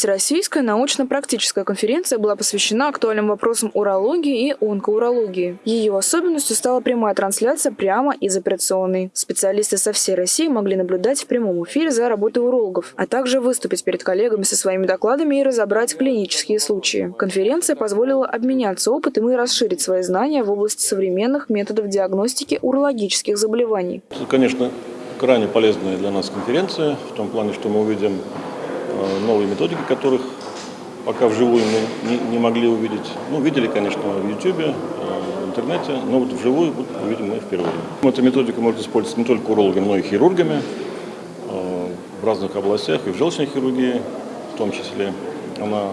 Всероссийская научно-практическая конференция была посвящена актуальным вопросам урологии и онкоурологии. Ее особенностью стала прямая трансляция прямо из операционной. Специалисты со всей России могли наблюдать в прямом эфире за работой урологов, а также выступить перед коллегами со своими докладами и разобрать клинические случаи. Конференция позволила обменяться опытом и расширить свои знания в области современных методов диагностики урологических заболеваний. Конечно, крайне полезная для нас конференция, в том плане, что мы увидим новые методики, которых пока вживую мы не, не могли увидеть. Ну, видели, конечно, в YouTube, э, в интернете, но вот вживую вот, увидим мы впервые. Эта методика может использоваться не только урологами, но и хирургами э, в разных областях, и в желчной хирургии в том числе. Она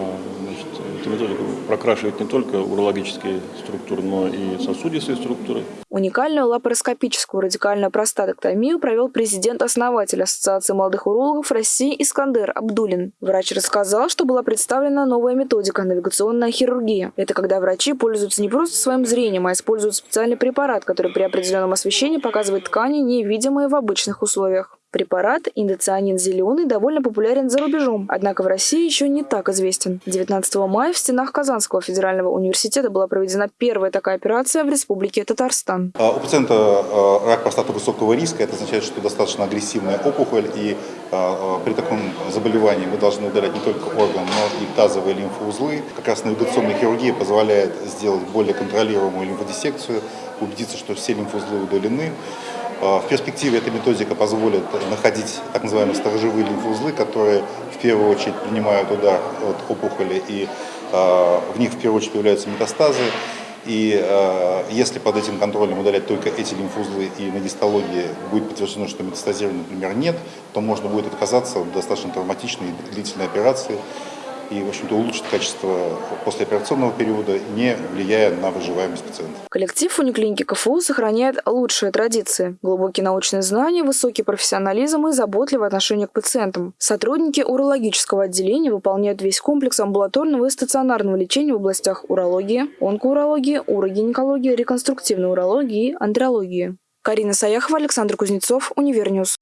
прокрашивает не только урологические структуры, но и сосудистые структуры. Уникальную лапароскопическую радикальную простатоктомию провел президент-основатель Ассоциации молодых урологов России Искандер Абдулин. Врач рассказал, что была представлена новая методика – навигационная хирургия. Это когда врачи пользуются не просто своим зрением, а используют специальный препарат, который при определенном освещении показывает ткани, невидимые в обычных условиях. Препарат индоцианин зеленый довольно популярен за рубежом, однако в России еще не так известен. 19 мая в стенах Казанского федерального университета была проведена первая такая операция в Республике Татарстан. А, у пациента а, рак простаты высокого риска, это означает, что достаточно агрессивная опухоль, и а, при таком заболевании мы должны удалять не только орган, но и тазовые лимфоузлы. Как раз навигационная хирургия позволяет сделать более контролируемую лимфодиссекцию, убедиться, что все лимфоузлы удалены. В перспективе эта методика позволит находить так называемые сторожевые лимфоузлы, которые в первую очередь принимают удар от опухоли, и в них в первую очередь появляются метастазы. И э, если под этим контролем удалять только эти лимфоузлы и на гистологии будет подтверждено, что метастазирования, например, нет, то можно будет отказаться от достаточно травматичной и длительной операции и, в общем-то, улучшит качество послеоперационного периода, не влияя на выживаемость пациента. Коллектив униклиники КФУ сохраняет лучшие традиции. Глубокие научные знания, высокий профессионализм и заботливое отношение к пациентам. Сотрудники урологического отделения выполняют весь комплекс амбулаторного и стационарного лечения в областях урологии, онкоурологии, урогинекологии, реконструктивной урологии и андрологии. Карина Саяхова, Александр Кузнецов, UniverNews.